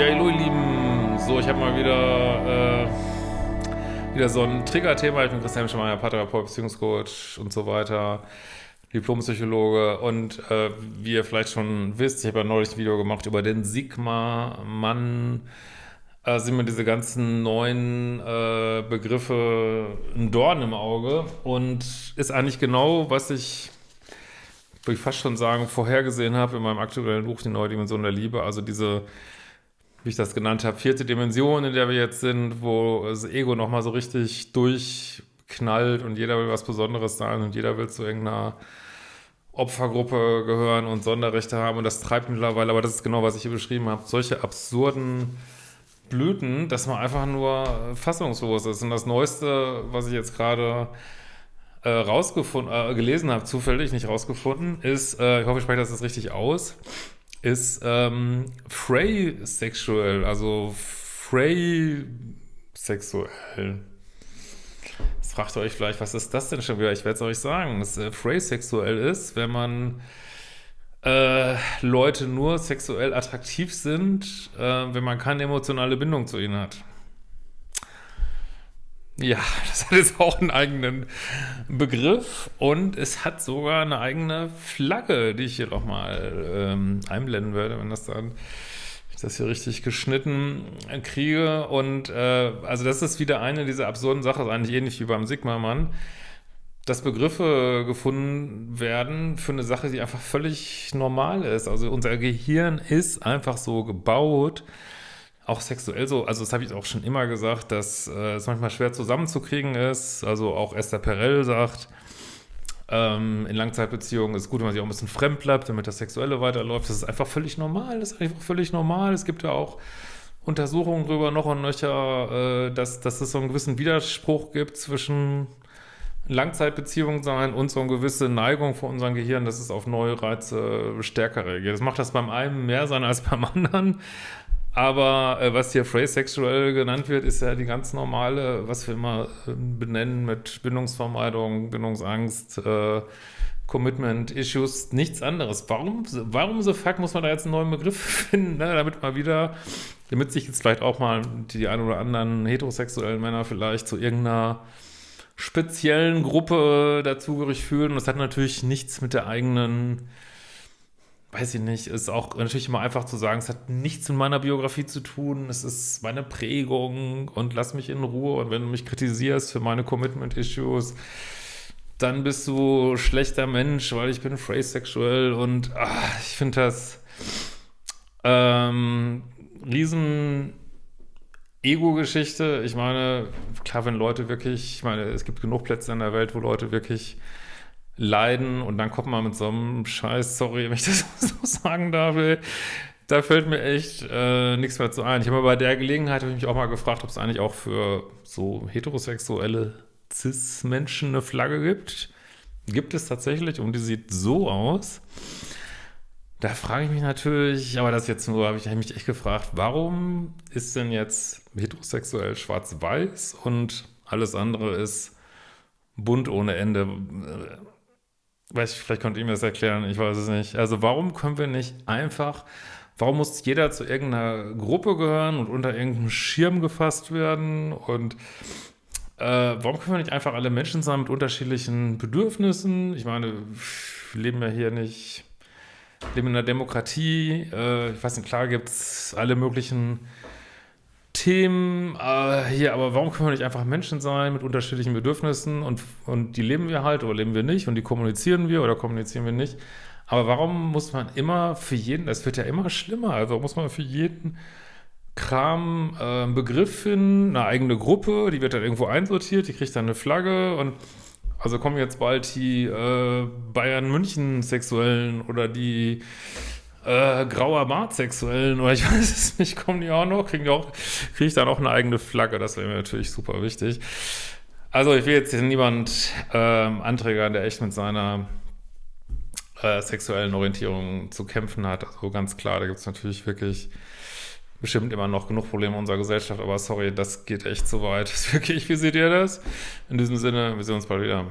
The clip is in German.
hallo ihr Lieben. So, ich habe mal wieder, äh, wieder so ein Trigger-Thema. Ich bin Christian Schemeier, Paartherapeut, Beziehungscoach und so weiter, Diplompsychologe. Und äh, wie ihr vielleicht schon wisst, ich habe ja neulich ein Video gemacht über den Sigma-Mann. Äh, sind mir diese ganzen neuen äh, Begriffe ein Dorn im Auge und ist eigentlich genau, was ich würde ich fast schon sagen, vorhergesehen habe in meinem aktuellen Buch Die neue Dimension der Liebe. Also diese wie ich das genannt habe, vierte Dimension, in der wir jetzt sind, wo das Ego nochmal so richtig durchknallt und jeder will was Besonderes sein und jeder will zu irgendeiner Opfergruppe gehören und Sonderrechte haben und das treibt mittlerweile, aber das ist genau, was ich hier beschrieben habe, solche absurden Blüten, dass man einfach nur fassungslos ist. Und das Neueste, was ich jetzt gerade äh, rausgefunden, äh, gelesen habe, zufällig nicht rausgefunden, ist, äh, ich hoffe, ich spreche das jetzt richtig aus, ist ähm, Frey sexuell, also Frey sexuell. Jetzt fragt ihr euch vielleicht, was ist das denn schon wieder? Ich werde es euch sagen, dass äh, Frey sexuell ist, wenn man äh, Leute nur sexuell attraktiv sind, äh, wenn man keine emotionale Bindung zu ihnen hat. Ja, das hat jetzt auch einen eigenen Begriff und es hat sogar eine eigene Flagge, die ich hier nochmal ähm, einblenden werde, wenn das dann ich das hier richtig geschnitten kriege. Und äh, also das ist wieder eine dieser absurden Sachen, eigentlich ähnlich wie beim Sigma-Mann, dass Begriffe gefunden werden für eine Sache, die einfach völlig normal ist. Also unser Gehirn ist einfach so gebaut, auch sexuell so, also das habe ich auch schon immer gesagt, dass äh, es manchmal schwer zusammenzukriegen ist. Also auch Esther Perel sagt, ähm, in Langzeitbeziehungen ist gut, wenn man sich auch ein bisschen fremd bleibt, damit das Sexuelle weiterläuft. Das ist einfach völlig normal, das ist einfach völlig normal. Es gibt ja auch Untersuchungen darüber noch und nöcher, äh, dass, dass es so einen gewissen Widerspruch gibt zwischen Langzeitbeziehungen sein und so eine gewisse Neigung von unserem Gehirn, dass es auf neue Reize stärker reagiert. Das macht das beim einen mehr sein als beim anderen. Aber äh, was hier Phrase sexuell genannt wird, ist ja die ganz normale, was wir immer äh, benennen mit Bindungsvermeidung, Bindungsangst, äh, Commitment-Issues, nichts anderes. Warum, warum so fuck muss man da jetzt einen neuen Begriff finden, ne? damit mal wieder, damit sich jetzt vielleicht auch mal die ein oder anderen heterosexuellen Männer vielleicht zu irgendeiner speziellen Gruppe dazugehörig fühlen. Und das hat natürlich nichts mit der eigenen weiß ich nicht, ist auch natürlich immer einfach zu sagen, es hat nichts mit meiner Biografie zu tun, es ist meine Prägung und lass mich in Ruhe und wenn du mich kritisierst für meine Commitment-Issues, dann bist du schlechter Mensch, weil ich bin phrase-sexuell und ach, ich finde das ähm, riesen Ego-Geschichte. Ich meine, klar, wenn Leute wirklich, ich meine, es gibt genug Plätze in der Welt, wo Leute wirklich leiden und dann kommt man mit so einem Scheiß, sorry, wenn ich das so sagen darf, da fällt mir echt äh, nichts mehr zu ein. Ich habe bei der Gelegenheit mich auch mal gefragt, ob es eigentlich auch für so heterosexuelle Cis-Menschen eine Flagge gibt. Gibt es tatsächlich und die sieht so aus. Da frage ich mich natürlich, aber das jetzt nur, habe ich mich echt gefragt, warum ist denn jetzt heterosexuell schwarz-weiß und alles andere ist bunt ohne Ende? Weiß ich, vielleicht könnt ihr mir das erklären, ich weiß es nicht. Also warum können wir nicht einfach, warum muss jeder zu irgendeiner Gruppe gehören und unter irgendeinem Schirm gefasst werden und äh, warum können wir nicht einfach alle Menschen sein mit unterschiedlichen Bedürfnissen? Ich meine, wir leben ja hier nicht, leben in einer Demokratie, äh, ich weiß nicht, klar gibt es alle möglichen Themen äh, hier, aber warum können wir nicht einfach Menschen sein mit unterschiedlichen Bedürfnissen und, und die leben wir halt oder leben wir nicht und die kommunizieren wir oder kommunizieren wir nicht. Aber warum muss man immer für jeden, das wird ja immer schlimmer, also muss man für jeden Kram äh, einen Begriff finden, eine eigene Gruppe, die wird dann irgendwo einsortiert, die kriegt dann eine Flagge und also kommen jetzt bald die äh, Bayern-München-Sexuellen oder die äh, grauer Bart-Sexuellen oder ich weiß es nicht, kommen die auch noch, kriegen die auch, kriege ich dann auch eine eigene Flagge, das wäre mir natürlich super wichtig. Also ich will jetzt hier niemand ähm, anträgern, der echt mit seiner äh, sexuellen Orientierung zu kämpfen hat. Also ganz klar, da gibt es natürlich wirklich bestimmt immer noch genug Probleme in unserer Gesellschaft, aber sorry, das geht echt zu weit. wirklich, wie seht ihr das? In diesem Sinne, wir sehen uns bald wieder.